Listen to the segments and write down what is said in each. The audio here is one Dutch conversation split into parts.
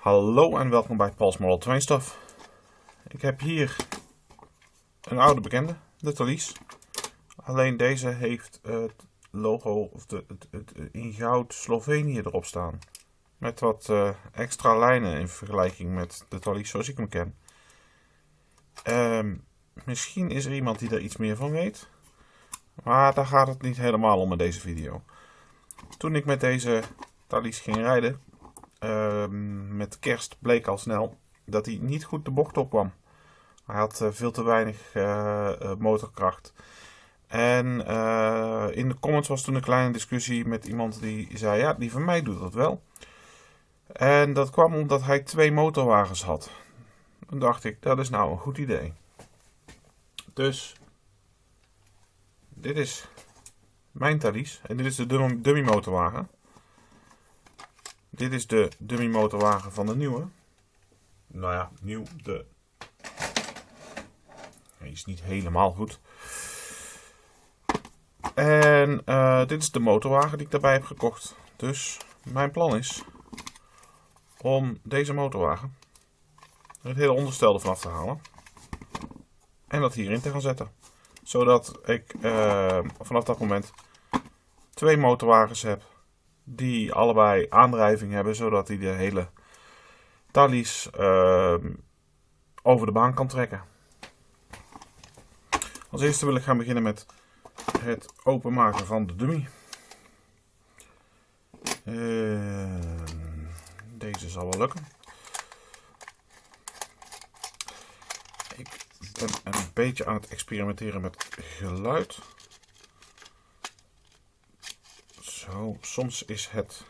Hallo en welkom bij Paul's Model Train Stuff. Ik heb hier een oude bekende, de Thalys. Alleen deze heeft het logo of de, het, het, in goud Slovenië erop staan. Met wat uh, extra lijnen in vergelijking met de Thalys zoals ik hem ken. Um, misschien is er iemand die er iets meer van weet. Maar daar gaat het niet helemaal om in deze video. Toen ik met deze Thalys ging rijden, Ehm, met kerst bleek al snel dat hij niet goed de bocht op kwam. Hij had eh, veel te weinig uh, motorkracht. En in de comments was toen een kleine discussie met iemand die zei: Ja, die van mij doet dat wel. En dat kwam omdat hij twee motorwagens had. Dan dacht ik: Dat is nou een goed idee. Dus, dit is mijn Thalys. En dit is de dummy motorwagen. Dit is de dummy motorwagen van de nieuwe. Nou ja, nieuw. De... Hij is niet helemaal goed. En uh, dit is de motorwagen die ik daarbij heb gekocht. Dus mijn plan is om deze motorwagen het hele onderstel ervan af te halen. En dat hierin te gaan zetten. Zodat ik uh, vanaf dat moment twee motorwagens heb die allebei aandrijving hebben, zodat hij de hele Thalys uh, over de baan kan trekken. Als eerste wil ik gaan beginnen met het openmaken van de dummy. Uh, deze zal wel lukken. Ik ben een beetje aan het experimenteren met geluid. Zo, soms is het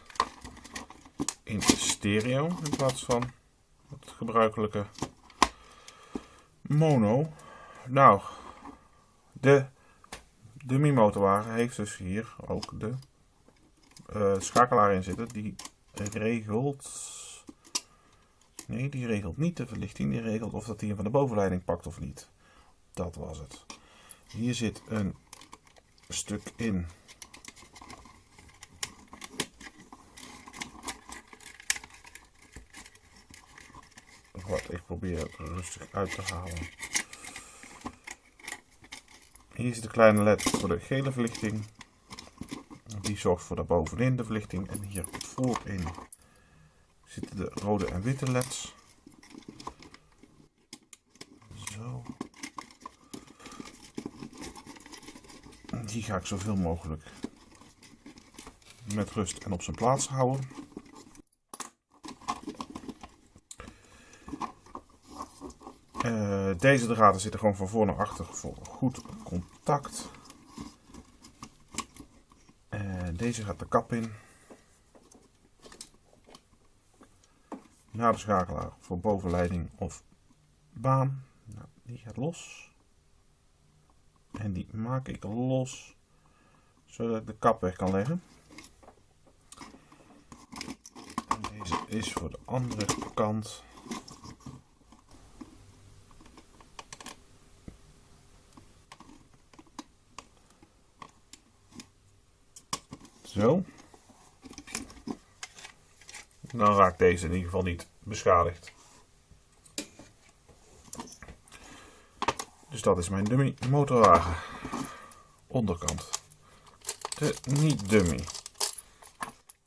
in stereo in plaats van het gebruikelijke mono. Nou, de dummy motorwagen heeft dus hier ook de uh, schakelaar in zitten. Die regelt... Nee, die regelt niet de verlichting. Die regelt of dat hij hem van de bovenleiding pakt of niet. Dat was het. Hier zit een stuk in wat ik probeer rustig uit te halen. Hier zit de kleine led voor de gele verlichting. Die zorgt voor de bovenin de verlichting. En hier voorin zitten de rode en witte leds. Zo. Die ga ik zoveel mogelijk met rust en op zijn plaats houden. Uh, deze draden zitten gewoon van voor naar achter voor goed contact. Uh, deze gaat de kap in. Naar de schakelaar voor bovenleiding of baan. Nou, die gaat los. En die maak ik los zodat ik de kap weg kan leggen. En deze is voor de andere kant. Zo. Dan raakt deze in ieder geval niet beschadigd. Dus dat is mijn dummy motorwagen. Onderkant. De niet dummy.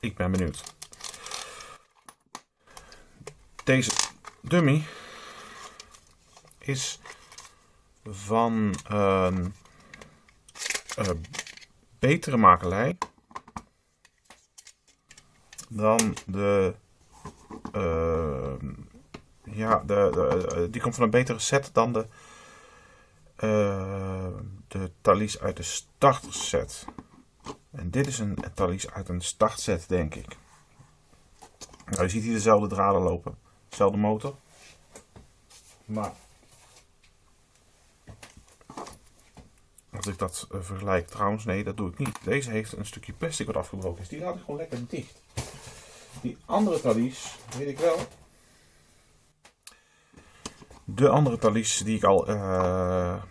Ik ben benieuwd. Deze dummy is van een uh, betere makelij dan de. Uh, ja, de, eh, die komt van een betere set dan de. Uh, de Thalys uit de starterset. En dit is een Thalys uit een startset, denk ik. Nou, je ziet hier dezelfde draden lopen. Dezelfde motor. Maar als ik dat vergelijk, trouwens, nee, dat doe ik niet. Deze heeft een stukje plastic wat afgebroken is. Die laat ik gewoon lekker dicht. Die andere Thalys, weet ik wel. De andere Thalys die ik al uh,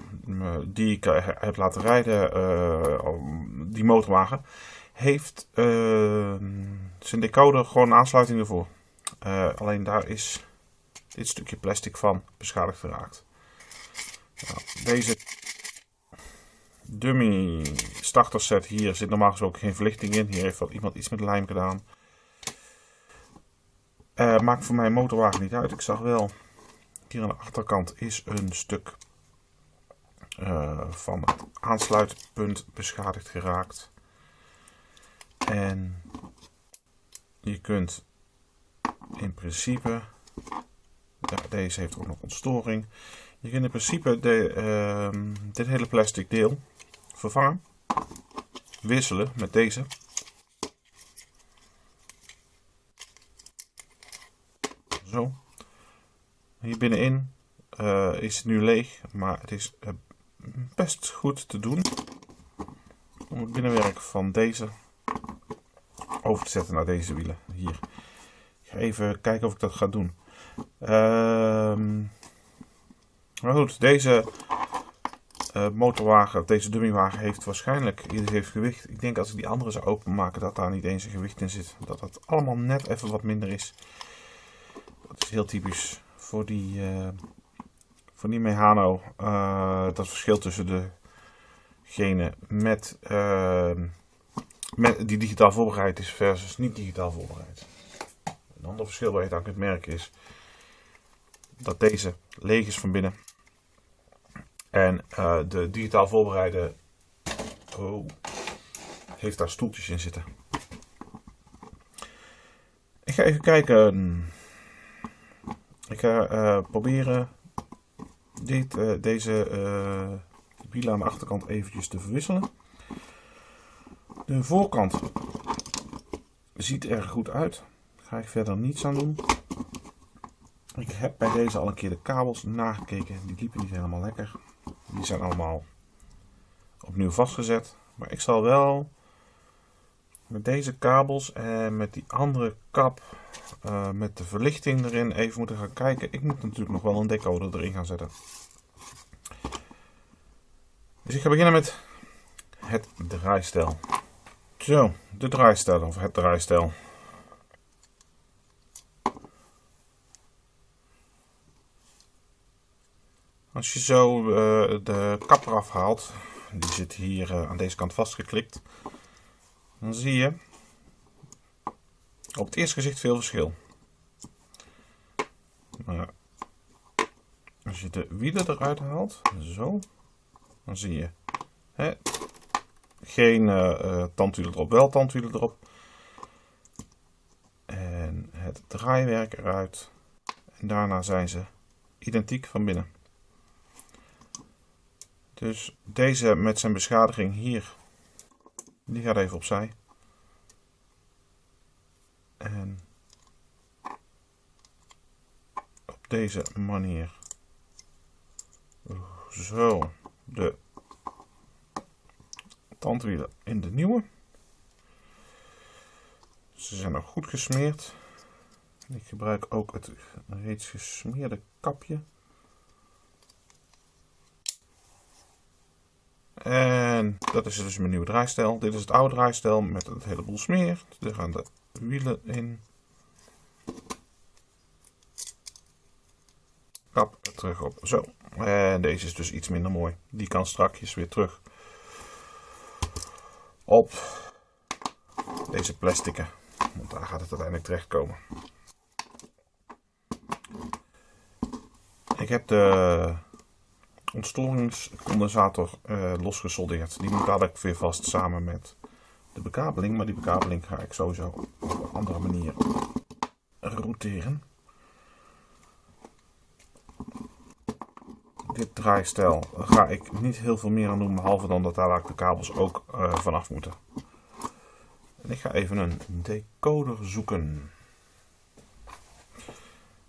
die ik uh, heb laten rijden, uh, die motorwagen, heeft zijn decoder gewoon aansluiting ervoor. Alleen daar is dit stukje plastic van beschadigd geraakt. Nou, deze dummy starter set hier zit normaal gesproken geen verlichting in. Hier heeft wat iemand iets met lijm gedaan. Uh, maakt voor mijn motorwagen niet uit. Ik zag wel, hier aan de achterkant is een stuk uh, van het aansluitpunt beschadigd geraakt. En je kunt in principe, deze heeft ook nog ontstoring. Je kunt in principe de, uh, dit hele plastic deel vervangen, wisselen met deze. Zo. Hier binnenin uh, is het nu leeg, maar het is uh, best goed te doen om het binnenwerk van deze over te zetten naar deze wielen hier. Ik ga even kijken of ik dat ga doen. Ehm, maar goed, deze uh, motorwagen, deze dummywagen heeft waarschijnlijk iets heeft gewicht. Ik denk als ik die andere zou openmaken dat daar niet eens een gewicht in zit. Dat dat allemaal net even wat minder is. Dat is heel typisch voor die, uh, voor die Mehano. Uh, dat verschil tussen degene met, ehm, met die digitaal voorbereid is versus niet digitaal voorbereid. Een ander verschil waar je aan kunt merken is dat deze leeg is van binnen. En de digitaal voorbereide oh, heeft daar stoeltjes in zitten. Ik ga even kijken. Ik ga uh, proberen dit, uh, deze wielen aan de achterkant eventjes te verwisselen. De voorkant ziet er goed uit. Daar ga ik verder niets aan doen. Ik heb bij deze al een keer de kabels nagekeken. Die liepen niet helemaal lekker. Die zijn allemaal opnieuw vastgezet. Maar ik zal wel met deze kabels en met die andere kap uh, met de verlichting erin even moeten gaan kijken. Ik moet natuurlijk nog wel een decoder erin gaan zetten. Dus ik ga beginnen met het draaistel. Zo, de draaistel of het draaistel. Als je zo uh, de kap eraf haalt, die zit hier uh, aan deze kant vastgeklikt, dan zie je op het eerste gezicht veel verschil. Maar als je de wielen eruit haalt, zo, dan zie je hè, geen uh, tandwielen erop, wel tandwielen erop. En het draaiwerk eruit. En daarna zijn ze identiek van binnen. Dus deze met zijn beschadiging hier, die gaat even opzij. En op deze manier zo de tandwielen in de nieuwe. Ze zijn nog goed gesmeerd. Ik gebruik ook het reeds gesmeerde kapje. En dat is dus mijn nieuwe draaistel. Dit is het oude draaistel met het heleboel smeer. Er gaan de wielen in. Kap terug op. Zo. En deze is dus iets minder mooi. Die kan strakjes weer terug op deze plastieken. Want daar gaat het uiteindelijk terechtkomen. Ik heb de ontstoringscondensator uh, losgesoldeerd. Die moet dadelijk weer vast samen met de bekabeling. Maar die bekabeling ga ik sowieso op een andere manier routeren. Dit draaistel ga ik niet heel veel meer aan doen, behalve dan dat daar de kabels ook uh, vanaf moeten. En ik ga even een decoder zoeken.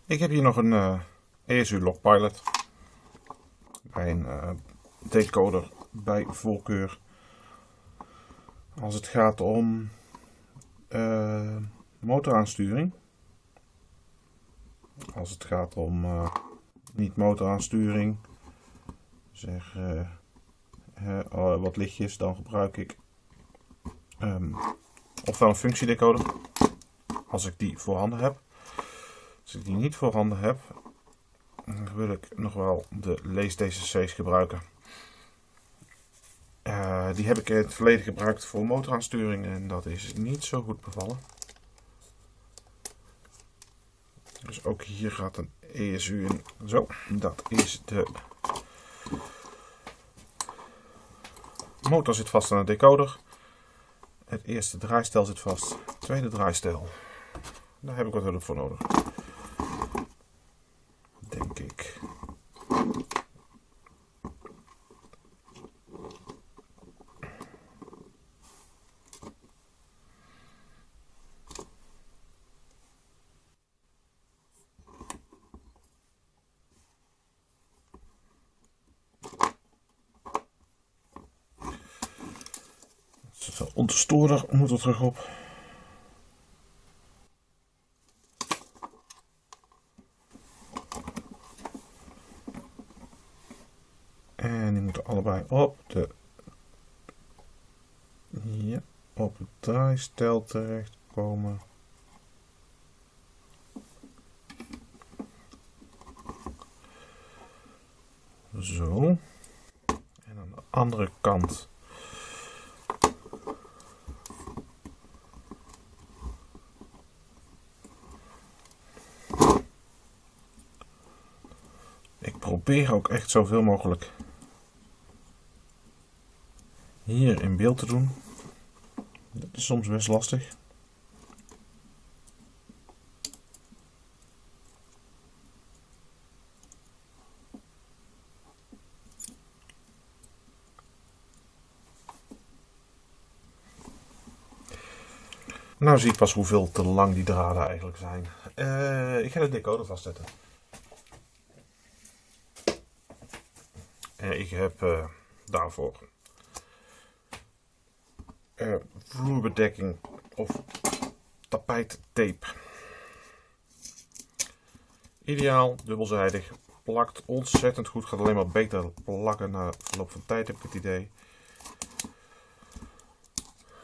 Ik heb hier nog een ESU Logpilot een uh, decoder bij voorkeur. Als het gaat om uh, motoraansturing. Als het gaat om uh, niet motoraansturing, zeg oh, wat lichtjes, dan gebruik ik um, ofwel een functiedecoder, als ik die voorhanden heb. Als ik die niet voorhanden heb, wil ik nog wel de Lees DCC's gebruiken. Uh, die heb ik in het verleden gebruikt voor motoraansturing en dat is niet zo goed bevallen. Dus ook hier gaat een ESU in. Zo, dat is de motor zit vast aan de decoder. Het eerste draaistel zit vast. Het tweede draaistel. Daar heb ik wat hulp voor nodig. Ik. Onze moet er terug op. En die moeten allebei op de ja, op het draaistel terechtkomen. Zo. En aan de andere kant probeer ook echt zoveel mogelijk hier in beeld te doen. Dat is soms best lastig. Nou zie ik pas hoeveel te lang die draden eigenlijk zijn. Uh, ik ga de decoder vastzetten. ik heb uh, daarvoor uh, vloerbedekking of tapijttape. Ideaal, dubbelzijdig, plakt ontzettend goed, gaat alleen maar beter plakken na verloop van tijd heb ik het idee.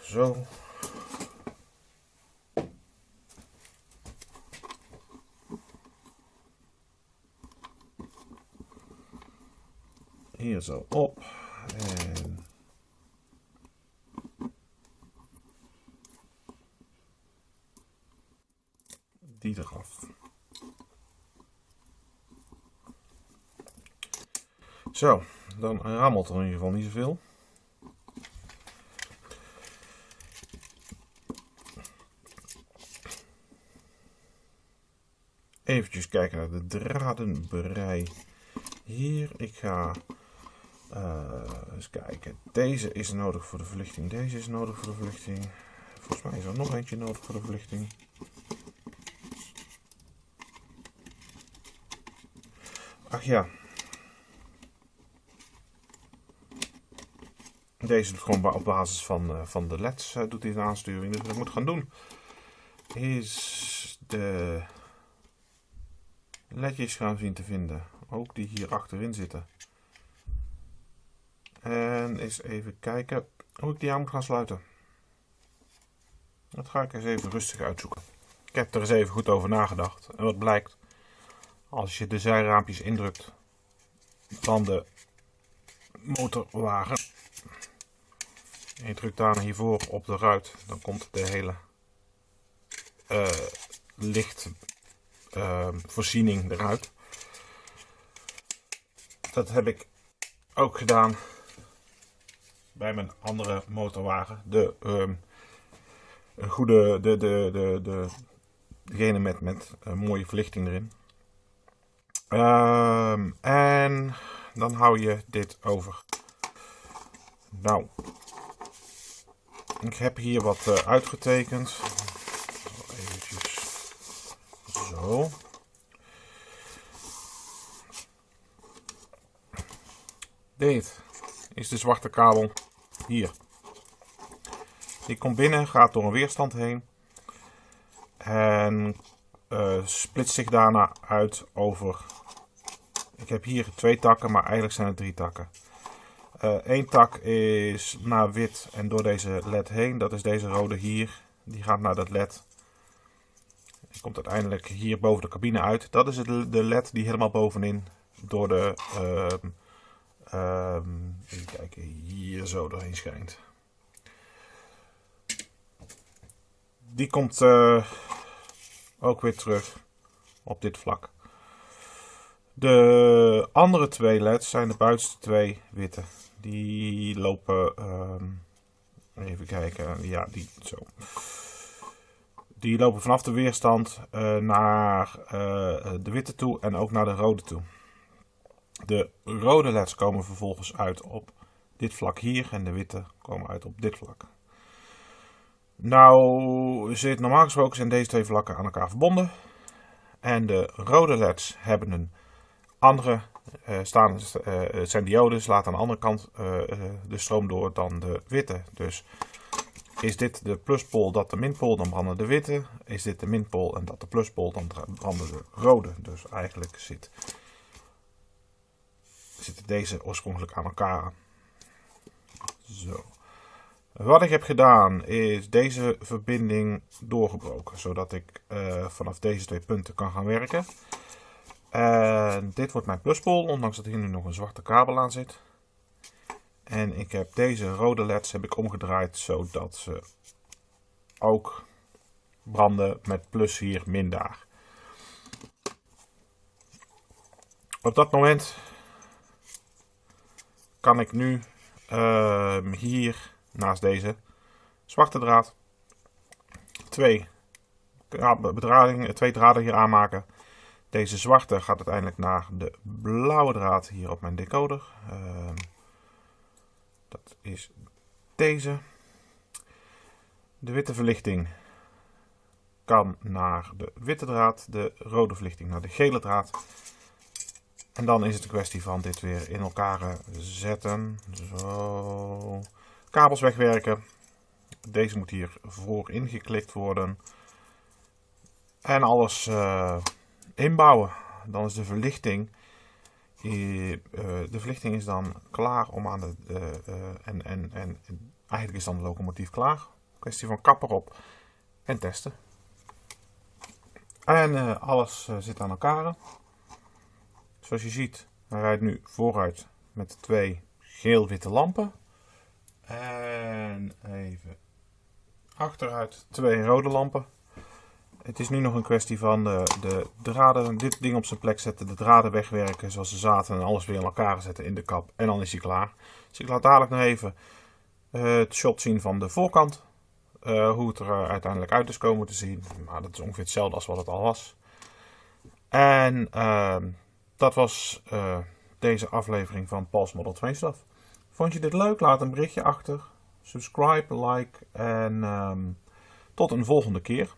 Zo. hier zo op. En die eraf. Zo, dan rammelt er in ieder geval niet zoveel. Even kijken naar de dradenberei hier. Ik ga uh, eens kijken. Deze is nodig voor de verlichting. Deze is nodig voor de verlichting. Volgens mij is er nog eentje nodig voor de verlichting. Ach ja. Deze doet gewoon op basis van, uh, van de LED's uh, doet hij een aansturing. Dus wat ik moet gaan doen is de ledjes gaan zien te vinden. Ook die hier achterin zitten. En eens even kijken hoe ik die aan moet gaan sluiten. Dat ga ik eens even rustig uitzoeken. Ik heb er eens even goed over nagedacht. En wat blijkt, als je de zijraampjes indrukt van de motorwagen. Je drukt daar hiervoor op de ruit, dan komt de hele uh, lichtvoorziening uh, eruit. Dat heb ik ook gedaan bij mijn andere motorwagen. De um, goede, de, de, de, de, degene met, met een mooie verlichting erin. Um, en dan hou je dit over. Nou, ik heb hier wat uh, uitgetekend. Even zo. Dit is de zwarte kabel hier. Die komt binnen, gaat door een weerstand heen. En uh, splitst zich daarna uit over... Ik heb hier twee takken, maar eigenlijk zijn het drie takken. Eén eh, tak is naar wit en door deze led heen. Dat is deze rode hier. Die gaat naar dat led. Die komt uiteindelijk hier boven de cabine uit. Dat is het, de led die helemaal bovenin door de... Uh, uh, even kijken, hier zo doorheen schijnt. Die komt uh, ook weer terug op dit vlak. De andere twee leds zijn de buitenste twee witte. Die lopen, uh, even kijken, ja, die zo. Die lopen vanaf de weerstand uh, naar uh, de witte toe en ook naar de rode toe. De rode leds komen vervolgens uit op dit vlak hier en de witte komen uit op dit vlak. Nou zit normaal gesproken zijn deze twee vlakken aan elkaar verbonden. En de rode leds hebben een andere staan, uh, zijn diodes, laten aan de andere kant uh, de stroom door dan de witte. Dus is dit de pluspool, dat de minpool, dan branden de witte. Is dit de minpool en dat de pluspool, dan branden de rode. Dus eigenlijk zit, zitten deze oorspronkelijk aan elkaar. Zo. Wat ik heb gedaan is deze verbinding doorgebroken, zodat ik vanaf deze twee punten kan gaan werken. En dit wordt mijn pluspool, ondanks dat hier nu nog een zwarte kabel aan zit. En ik heb deze rode leds heb ik omgedraaid zodat ze ook branden met plus hier, min daar. Op dat moment kan ik nu uh, hier naast deze zwarte draad twee, bedrading, twee draden hier aanmaken. Deze zwarte gaat uiteindelijk naar de blauwe draad hier op mijn decoder. Uh, dat is deze. De witte verlichting kan naar de witte draad, de rode verlichting naar de gele draad. En dan is het een kwestie van dit weer in elkaar zetten. Zo. Kabels wegwerken. Deze moet hier voor ingeklikt worden. En alles uh, inbouwen. Dan is de verlichting. Uh, de verlichting is dan klaar om aan de. Uh, en, en, en eigenlijk is dan de locomotief klaar. Kwestie van kapper op en testen. En alles zit aan elkaar. Zoals je ziet, hij rijdt nu vooruit met twee geel-witte lampen. En even achteruit twee rode lampen. Het is nu nog een kwestie van de, de draden, dit ding op zijn plek zetten, de draden wegwerken zoals ze zaten en alles weer in elkaar zetten in de kap. En dan is hij klaar. Dus ik laat dadelijk nog even uh, het shot zien van de voorkant. Uh, hoe het er uh, uiteindelijk uit is komen te zien. Maar dat is ongeveer hetzelfde als wat het al was. En ehm, dat was deze aflevering van Pals Model 2 Stuff. Vond je dit leuk? Laat een berichtje achter. Subscribe, like en um, tot een volgende keer.